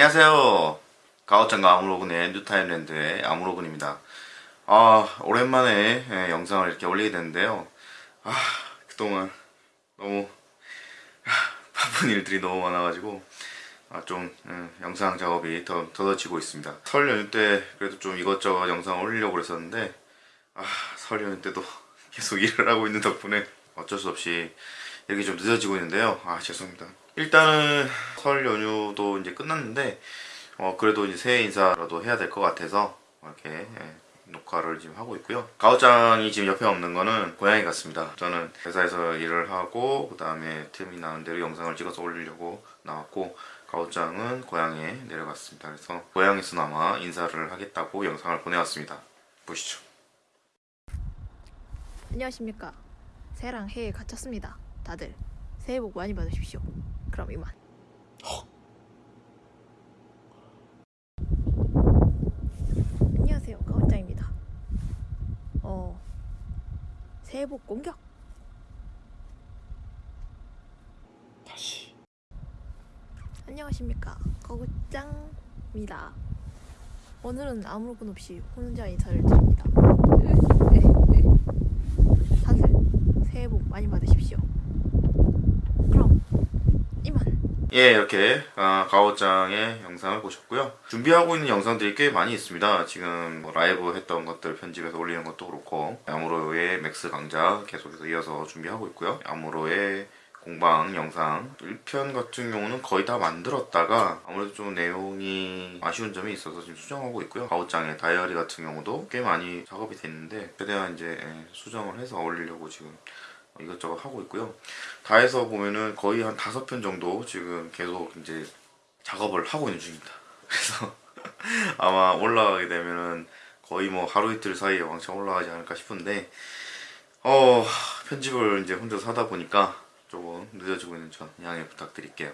안녕하세요. 가오짱과 아무로군의 뉴타임랜드의 아무로군입니다. 아, 오랜만에 예, 영상을 이렇게 올리게 됐는데요. 아, 그동안 너무 아, 바쁜 일들이 너무 많아가지고 아, 좀 음, 영상 작업이 더 더뎌지고 있습니다. 설 연휴 때 그래도 좀 이것저것 영상 올리려고 그랬었는데 아, 설 연휴 때도 계속 일을 하고 있는 덕분에 어쩔 수 없이 이렇게 좀 늦어지고 있는데요. 아, 죄송합니다. 일단은 설 연휴도 이제 끝났는데 어, 그래도 이제 새해 인사라도 해야 될 것 같아서 이렇게 예, 녹화를 지금 하고 있고요. 가오짱이 지금 옆에 없는 거는 고양이 같습니다. 저는 회사에서 일을 하고 그 다음에 틈이 나는 대로 영상을 찍어서 올리려고 나왔고 가오짱은 고향에 내려갔습니다. 그래서 고향에서나마 인사를 하겠다고 영상을 보내왔습니다. 보시죠. 안녕하십니까 새해랑 해에 갇혔습니다 다들 새해 복 많이 받으십시오. 그럼 이만. 안녕하세요. 가원장입니다. 어 새해 복 공격! 다시. 안녕하십니까. 거구짱입니다. 오늘은 아무로 없이 혼자 인사를 드립니다 다들 새해 복 많이 받으십시오 그럼 이만 예, 이렇게 아, 가오짱의 영상을 보셨고요. 준비하고 있는 영상들이 꽤 많이 있습니다. 지금 뭐 라이브 했던 것들 편집해서 올리는 것도 그렇고 아무로의 맥스 강좌 계속해서 이어서 준비하고 있고요. 아무로의 공방 영상 1편 같은 경우는 거의 다 만들었다가 아무래도 좀 내용이 아쉬운 점이 있어서 지금 수정하고 있고요. 가오짱의 다이어리 같은 경우도 꽤 많이 작업이 됐는데 최대한 이제 예, 수정을 해서 올리려고 지금 이것저것 하고 있고요. 다 해서 보면은 거의 한 다섯 편 정도 지금 계속 이제 작업을 하고 있는 중입니다. 그래서 아마 올라가게 되면은 거의 뭐 하루 이틀 사이에 왕창 올라가지 않을까 싶은데 어 편집을 이제 혼자서 하다 보니까 조금 늦어지고 있는 점 양해 부탁드릴게요.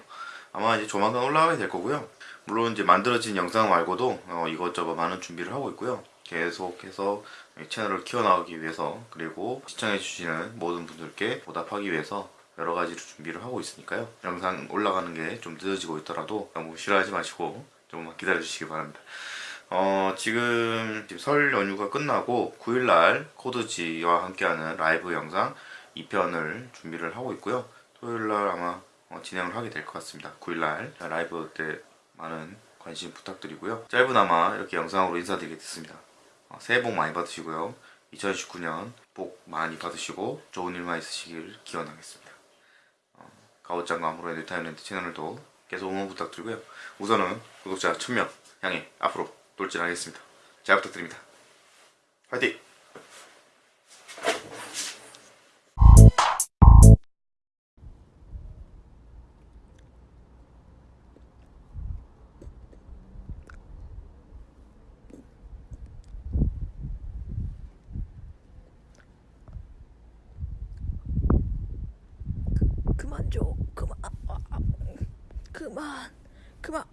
아마 이제 조만간 올라가게 될 거고요. 물론 이제 만들어진 영상 말고도 어, 이것저것 많은 준비를 하고 있고요. 계속해서 이 채널을 키워나가기 위해서 그리고 시청해주시는 모든 분들께 보답하기 위해서 여러 가지로 준비를 하고 있으니까요. 영상 올라가는 게 좀 늦어지고 있더라도 너무 싫어하지 마시고 조금만 기다려 주시기 바랍니다. 어, 지금 설 연휴가 끝나고 9일날 코드지와 함께하는 라이브 영상 2편을 준비를 하고 있고요. 토요일날 아마 어, 진행을 하게 될 것 같습니다. 9일날 라이브 때 많은 관심 부탁드리고요. 짧은아마 이렇게 영상으로 인사드리게 됐습니다. 어, 새해 복 많이 받으시고요. 2019년 복 많이 받으시고 좋은 일만 있으시길 기원하겠습니다. 어, 가오짱과 아무로의 뉴타임랜드 채널도 계속 응원 부탁드리고요. 우선은 구독자 1000명 향해 앞으로 돌진하겠습니다. 잘 부탁드립니다. 화이팅! 그만 줘. 그만. 아, 아, 아. 그만. 그만.